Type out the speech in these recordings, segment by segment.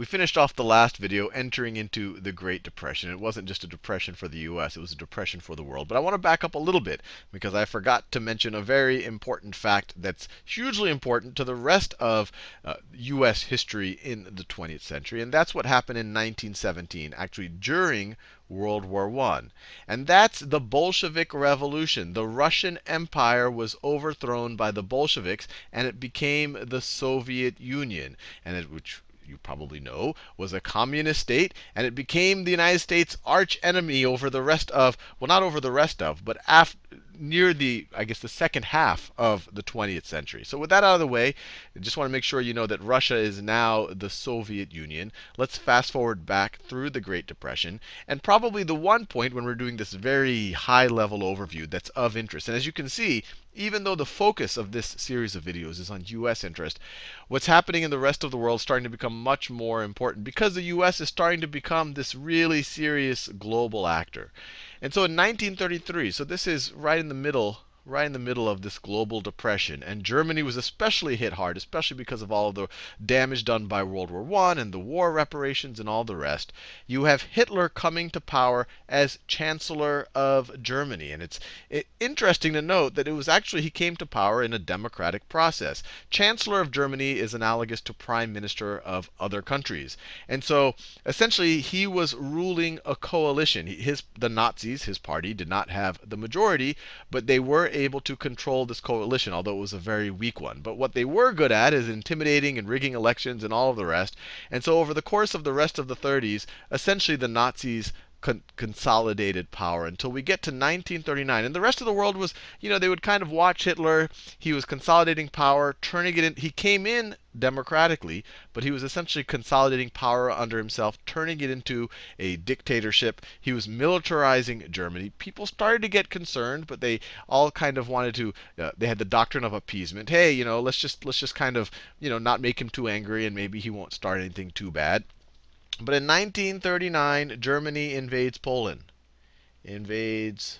we finished off the last video entering into the Great Depression. It wasn't just a depression for the US, it was a depression for the world. But I want to back up a little bit because I forgot to mention a very important fact that's hugely important to the rest of uh, US history in the 20th century. And that's what happened in 1917, actually during World War I. And that's the Bolshevik Revolution. The Russian Empire was overthrown by the Bolsheviks, and it became the Soviet Union, and it, which you probably know, was a communist state, and it became the United States' arch enemy over the rest of, well, not over the rest of, but after, near the, I guess, the second half of the 20th century. So with that out of the way, I just want to make sure you know that Russia is now the Soviet Union. Let's fast forward back through the Great Depression. And probably the one point when we're doing this very high level overview that's of interest. And as you can see, even though the focus of this series of videos is on US interest, what's happening in the rest of the world is starting to become much more important because the US is starting to become this really serious global actor. And so in 1933, so this is right in the middle right in the middle of this global depression. And Germany was especially hit hard, especially because of all of the damage done by World War I and the war reparations and all the rest. You have Hitler coming to power as Chancellor of Germany. And it's interesting to note that it was actually he came to power in a democratic process. Chancellor of Germany is analogous to Prime Minister of other countries. And so essentially he was ruling a coalition. His, the Nazis, his party, did not have the majority, but they were able to control this coalition, although it was a very weak one. But what they were good at is intimidating and rigging elections and all of the rest. And so over the course of the rest of the 30s, essentially the Nazis con consolidated power until we get to 1939. And the rest of the world was, you know, they would kind of watch Hitler. He was consolidating power, turning it in. He came in democratically, but he was essentially consolidating power under himself, turning it into a dictatorship. He was militarizing Germany. People started to get concerned, but they all kind of wanted to. Uh, they had the doctrine of appeasement. Hey, you know, let's just let's just kind of, you know, not make him too angry, and maybe he won't start anything too bad. But in 1939, Germany invades Poland. Invades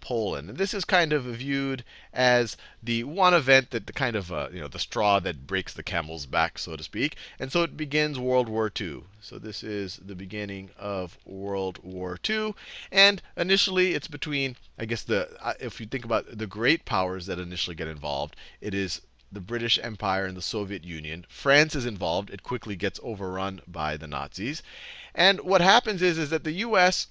Poland. And this is kind of viewed as the one event that the kind of, uh, you know, the straw that breaks the camel's back, so to speak. And so it begins World War II. So this is the beginning of World War II. And initially, it's between, I guess, the uh, if you think about the great powers that initially get involved, it is the British Empire and the Soviet Union. France is involved. It quickly gets overrun by the Nazis. And what happens is, is that the U.S.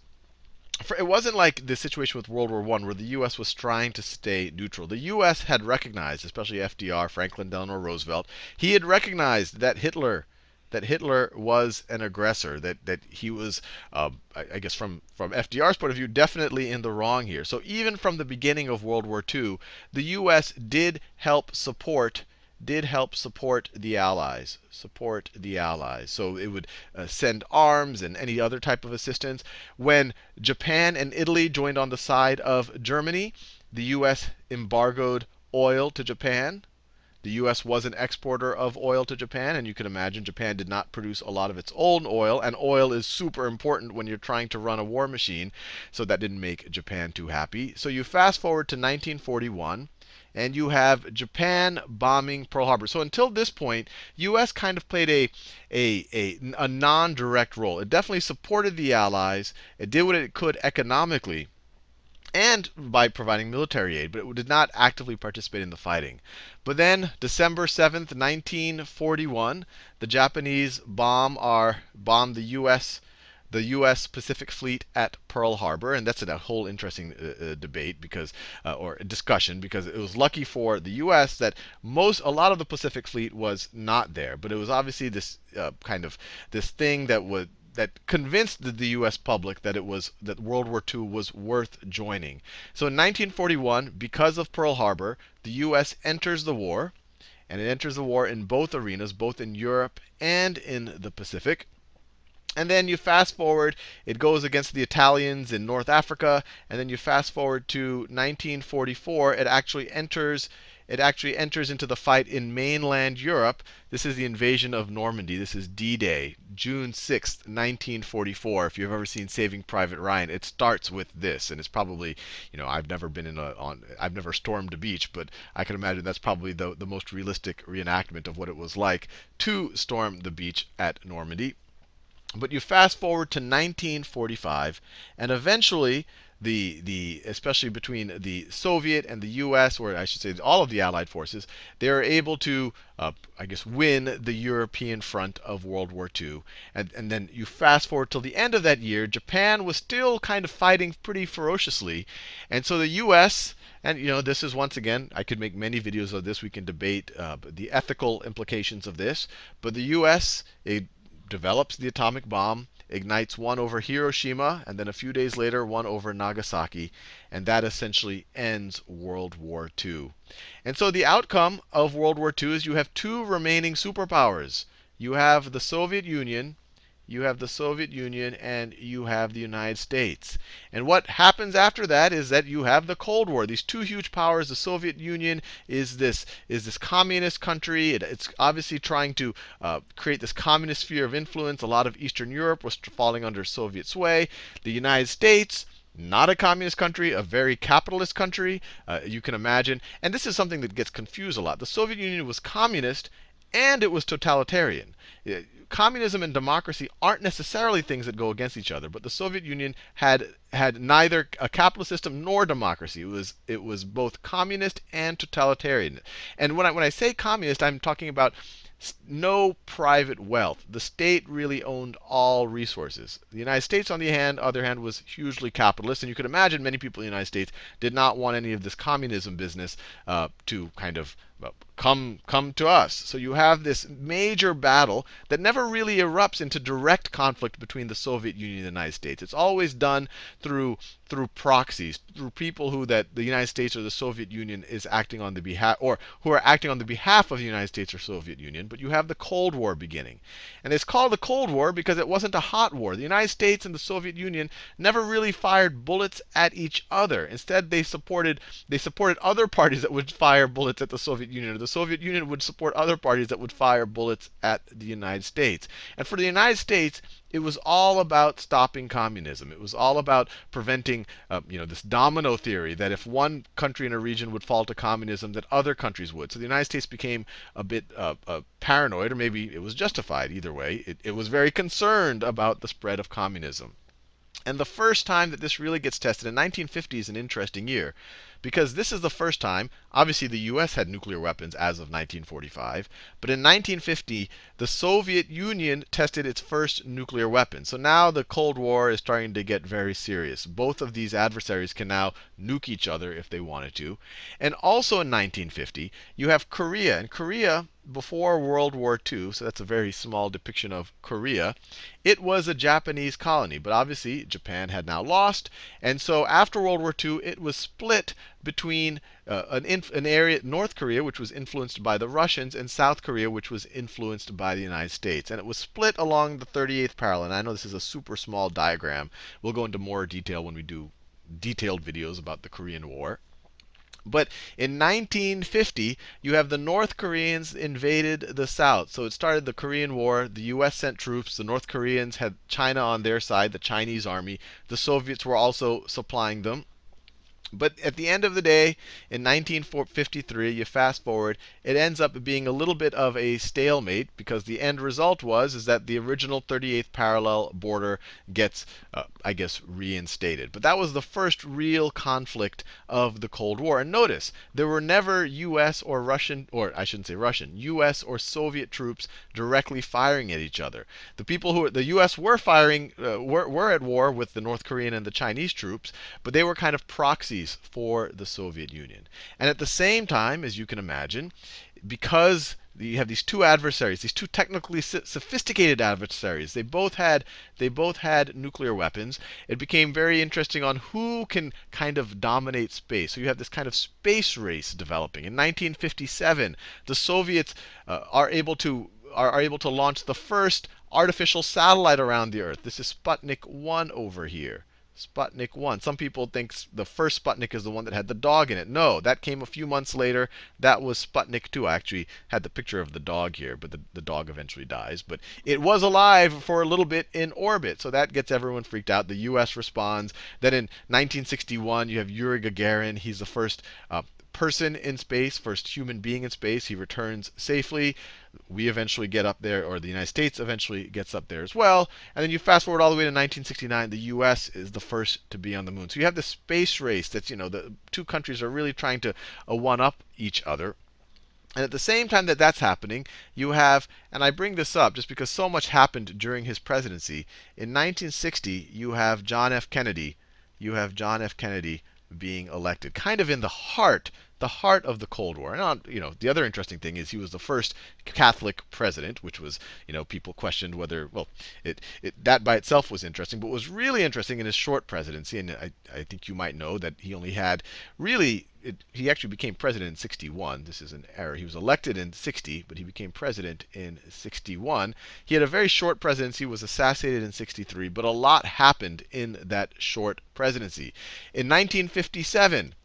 it wasn't like the situation with World War I where the U.S. was trying to stay neutral. The U.S. had recognized, especially FDR, Franklin Delano Roosevelt, he had recognized that Hitler that Hitler was an aggressor, that, that he was, uh, I, I, guess from, from FDR's point of view, definitely in the wrong here. So even from the beginning of World War II, the U.S. did help support did help support the Allies, support the Allies. So it would uh, send arms and any other type of assistance. When Japan and Italy joined on the side of Germany, the U.S. embargoed oil to Japan. The US was an exporter of oil to Japan, and you can imagine Japan did not produce a lot of its own oil, and oil is super important when you're trying to run a war machine, so that didn't make Japan too happy. So you fast forward to 1941 and you have Japan bombing Pearl Harbor. So until this point, U.S. kind of played a, a, a, a non-direct role. It definitely supported the Allies. It did what it could economically and by providing military aid, but it did not actively participate in the fighting. But then, December 7th, 1941, the Japanese bomb our bomb the U.S. the U.S. Pacific Fleet at Pearl Harbor, and that's a whole interesting uh, uh, debate because, uh, or discussion, because it was lucky for the U.S. that most, a lot of the Pacific Fleet was not there, but it was obviously this uh, kind of this thing that would that convinced the, U.S. public that it was that World War II was worth joining. So in 1941, because of Pearl Harbor, the U.S. enters the war, and it enters the war in both arenas, both in Europe and in the Pacific. And then you fast forward, it goes against the Italians in North Africa, and then you fast forward to 1944, it actually enters it actually enters into the fight in mainland Europe. This is the invasion of Normandy. This is D-Day, June 6th, 1944. If you've ever seen Saving Private Ryan, it starts with this, and it's probably, you know, I've never been in a on I've never stormed a beach, but I can imagine that's probably the the most realistic reenactment of what it was like to storm the beach at Normandy. But you fast forward to 1945, and eventually the the especially between the Soviet and the U.S. or I should say all of the Allied forces, they are able to, uh, I guess, win the European front of World War II. And, and then you fast forward till the end of that year, Japan was still kind of fighting pretty ferociously, and so the U.S. And you know, this is once again, I could make many videos of this. We can debate uh, the ethical implications of this. But the U.S. it develops the atomic bomb ignites one over Hiroshima, and then a few days later, one over Nagasaki. And that essentially ends World War II. And so the outcome of World War II is you have two remaining superpowers. You have the Soviet Union you have the Soviet Union, and you have the United States. And what happens after that is that you have the Cold War. These two huge powers, the Soviet Union is this is this communist country. It, it's obviously trying to uh, create this communist sphere of influence. A lot of Eastern Europe was falling under Soviet sway. The United States not a communist country, a very capitalist country, uh, you can imagine. And this is something that gets confused a lot. The Soviet Union was communist and it was totalitarian communism and democracy aren't necessarily things that go against each other, but the Soviet Union had had neither a capitalist system nor democracy. It was it was both communist and totalitarian. And when I when I say communist, I'm talking about no private wealth. The state really owned all resources. The United States, on the hand, other hand, was hugely capitalist, and you could imagine many people in the United States did not want any of this communism business uh, to kind of come come to us. So you have this major battle that never really erupts into direct conflict between the Soviet Union and the United States. It's always done through through proxies, through people who that the United States or the Soviet Union is acting on the behalf or who are acting on the behalf of the United States or Soviet Union. But you have the Cold War beginning. And it's called the Cold War because it wasn't a hot war. The United States and the Soviet Union never really fired bullets at each other. Instead, they supported they supported other parties that would fire bullets at the Soviet Union or the Soviet Union would support other parties that would fire bullets at the United States. And for the United States, it was all about stopping communism. It was all about preventing, uh, you know, this domino theory that if one country in a region would fall to communism, that other countries would. So the United States became a bit uh, uh, paranoid, or maybe it was justified. Either way, it, it was very concerned about the spread of communism. And the first time that this really gets tested in 1950 is an interesting year because this is the first time, obviously the US had nuclear weapons as of 1945, but in 1950, the Soviet Union tested its first nuclear weapon. So now the Cold War is starting to get very serious. Both of these adversaries can now nuke each other if they wanted to. And also in 1950, you have Korea. And Korea before World War II, so that's a very small depiction of Korea, it was a Japanese colony. But obviously, Japan had now lost. And so after World War II, it was split between uh, an, an, area, North Korea, which was influenced by the Russians, and South Korea, which was influenced by the United States. And it was split along the 38th parallel. And I know this is a super small diagram. We'll go into more detail when we do detailed videos about the Korean War. But in 1950, you have the North Koreans invaded the South. So it started the Korean War. The US sent troops. The North Koreans had China on their side, the Chinese army. The Soviets were also supplying them. But at the end of the day, in 1953, you fast forward, it ends up being a little bit of a stalemate because the end result was is that the original 38th parallel border gets, uh, I guess, reinstated. But that was the first real conflict of the Cold War. And notice, there were never U.S. or Russian, or I shouldn't say Russian, U.S. or Soviet troops directly firing at each other. The people who the U.S. were firing uh, were, were at war with the North Korean and the Chinese troops, but they were kind of for the Soviet Union. And at the same time, as you can imagine, because you have these two adversaries, these two technically sophisticated adversaries. They both had they both had nuclear weapons. It became very interesting on who can kind of dominate space. So you have this kind of space race developing. In 1957, the Soviets uh, are able to are, are able to launch the first artificial satellite around the Earth. This is Sputnik 1 over here. Sputnik 1. Some people think the first Sputnik is the one that had the dog in it. No, that came a few months later. That was Sputnik 2. I actually had the picture of the dog here, but the, the dog eventually dies. But it was alive for a little bit in orbit. So that gets everyone freaked out. The US responds. Then in 1961, you have Yuri Gagarin. He's the first uh, person in space, first human being in space. He returns safely. We eventually get up there, or the United States eventually gets up there as well. And then you fast forward all the way to 1969. The U.S. is the first to be on the moon. So you have this space race that's, you know, the two countries are really trying to uh, one up each other. And at the same time that that's happening, you have, and I bring this up just because so much happened during his presidency. In 1960, you have John F. Kennedy. You have John F. Kennedy being elected, kind of in the heart the heart of the Cold War. And uh, you know, the other interesting thing is he was the first Catholic president, which was, you know, people questioned whether, well, it, it that by itself was interesting. But was really interesting in his short presidency, and I, I think you might know that he only had really, it, he actually became president in 61. This is an error. He was elected in 60, but he became president in 61. He had a very short presidency, was assassinated in 63, but a lot happened in that short presidency. In 1957,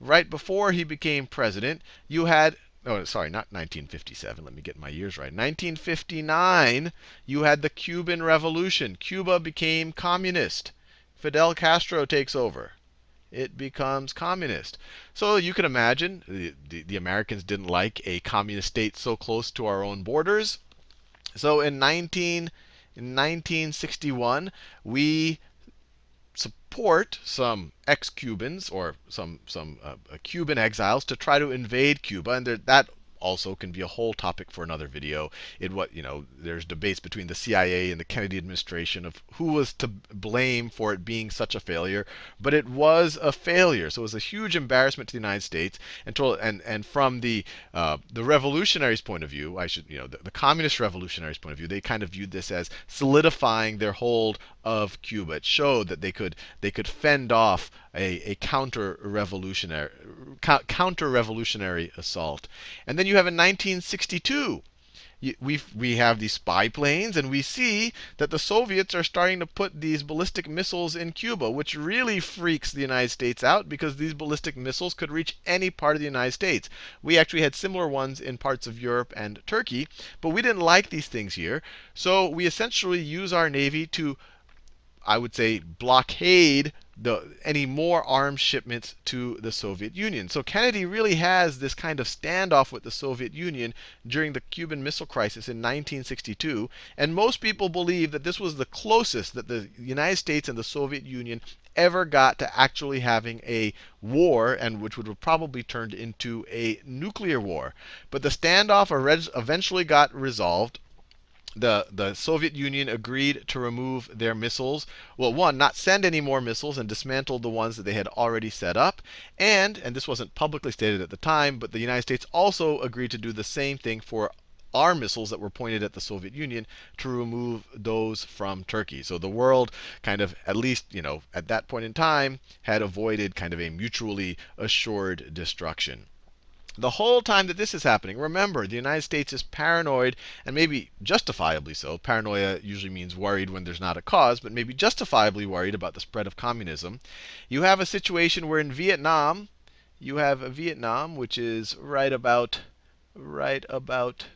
right before he became president, you had oh, sorry, not 1957. Let me get my years right. 1959, you had the Cuban Revolution. Cuba became communist. Fidel Castro takes over. It becomes communist. So you can imagine the, the, the Americans didn't like a communist state so close to our own borders. So in 19 in 1961, we support some ex-Cubans or some some uh, Cuban exiles to try to invade Cuba, and that also can be a whole topic for another video. It what you know, there's debates between the CIA and the Kennedy administration of who was to blame for it being such a failure, but it was a failure. So it was a huge embarrassment to the United States. And and and from the uh, the revolutionaries' point of view, I should you know the, the communist revolutionaries' point of view, they kind of viewed this as solidifying their hold of Cuba. It showed that they could they could fend off a, a counter revolutionary counter revolutionary assault. And then you have in 1962 we we have these spy planes, and we see that the Soviets are starting to put these ballistic missiles in Cuba, which really freaks the United States out because these ballistic missiles could reach any part of the United States. We actually had similar ones in parts of Europe and Turkey, but we didn't like these things here. So we essentially use our Navy to I would say, blockade the, any more arms shipments to the Soviet Union. So Kennedy really has this kind of standoff with the Soviet Union during the Cuban Missile Crisis in 1962. And most people believe that this was the closest that the United States and the Soviet Union ever got to actually having a war, and which would have probably turned into a nuclear war. But the standoff eventually got resolved the, the Soviet Union agreed to remove their missiles. Well, one, not send any more missiles and dismantled the ones that they had already set up. And, and this wasn't publicly stated at the time, but the United States also agreed to do the same thing for our missiles that were pointed at the Soviet Union to remove those from Turkey. So the world kind of, at least, you know, at that point in time, had avoided kind of a mutually assured destruction. The whole time that this is happening, remember, the United States is paranoid, and maybe justifiably so. Paranoia usually means worried when there's not a cause, but maybe justifiably worried about the spread of communism. You have a situation where in Vietnam, you have a Vietnam, which is right about, right about,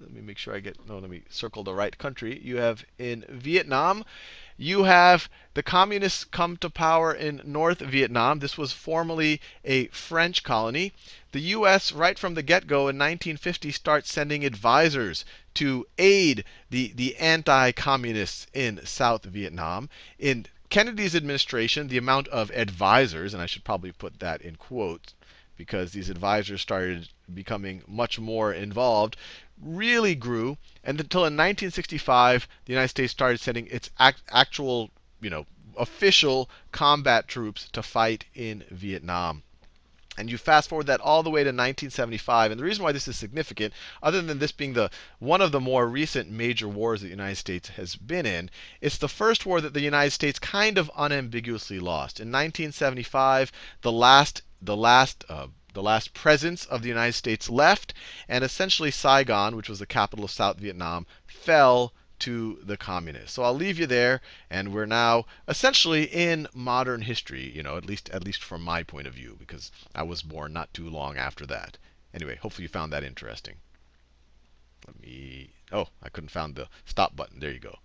let me make sure I get, no, let me circle the right country. You have in Vietnam, you have the communists come to power in North Vietnam. This was formerly a French colony. The US, right from the get go in 1950, starts sending advisors to aid the, the anti communists in South Vietnam. In Kennedy's administration, the amount of advisors, and I should probably put that in quotes because these advisors started becoming much more involved, really grew. And until in 1965, the United States started sending its act, actual, you know, official combat troops to fight in Vietnam. And you fast forward that all the way to 1975. And the reason why this is significant, other than this being the one of the more recent major wars that the United States has been in, it's the first war that the United States kind of unambiguously lost. In 1975, the last the last uh, the last presence of the United States left, and essentially Saigon, which was the capital of South Vietnam, fell to the communists. So I'll leave you there, and we're now essentially in modern history, you know, at least at least from my point of view, because I was born not too long after that. Anyway, hopefully you found that interesting. Let me, oh, I couldn't find the stop button. There you go.